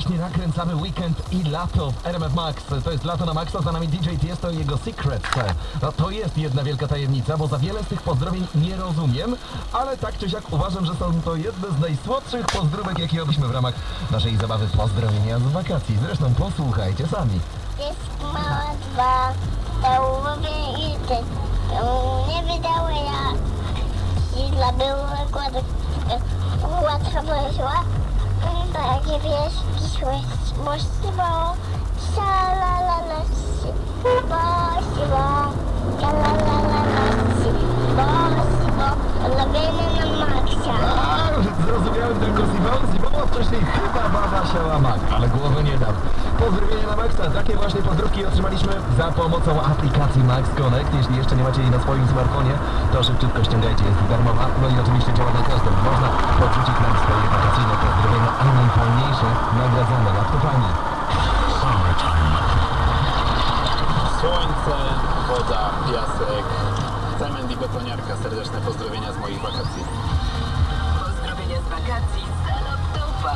ten samy weekend i lato w RMF Max. To jest lato na Maxa, za nami DJ Tiesto i jego Secrets. No to jest jedna wielka tajemnica, bo za wiele z tych pozdrowień nie rozumiem, ale tak czy siak uważam, że są to jedne z najsłodszych pozdrówek, jakie robiliśmy w ramach naszej zabawy pozdrowienia z wakacji. Zresztą posłuchajcie sami. Jest mała dwa, łowię i ty. Nie wydało ja. Dla było łatwo wyszła. Takie wiesz, pisłość, możliwa. Szalalala, Bosiwo, szalalala, bosiwo, lubimy na maksia. A, zrozumiałem tylko. Simon, a wcześniej chyba baba siała mak, ale głowy nie dam. Pozdrowienia na Maxa. Takie właśnie pozdrówki otrzymaliśmy za pomocą aplikacji Max Connect. Jeśli jeszcze nie macie jej na swoim smartfonie, to szybciutko ściągajcie, jest darmowa. No i oczywiście działa na każdym. Można podrzucić nam swoje nagradzone laptopami. Słońce, woda, piasek, cement i betoniarka. Serdeczne pozdrowienia z moich wakacji. Pozdrowienia z wakacji z laptopa.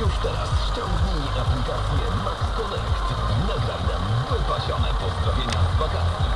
Już teraz ściągnij aplikację Max Connect. Nagraj nam wypasione pozdrowienia z wakacji.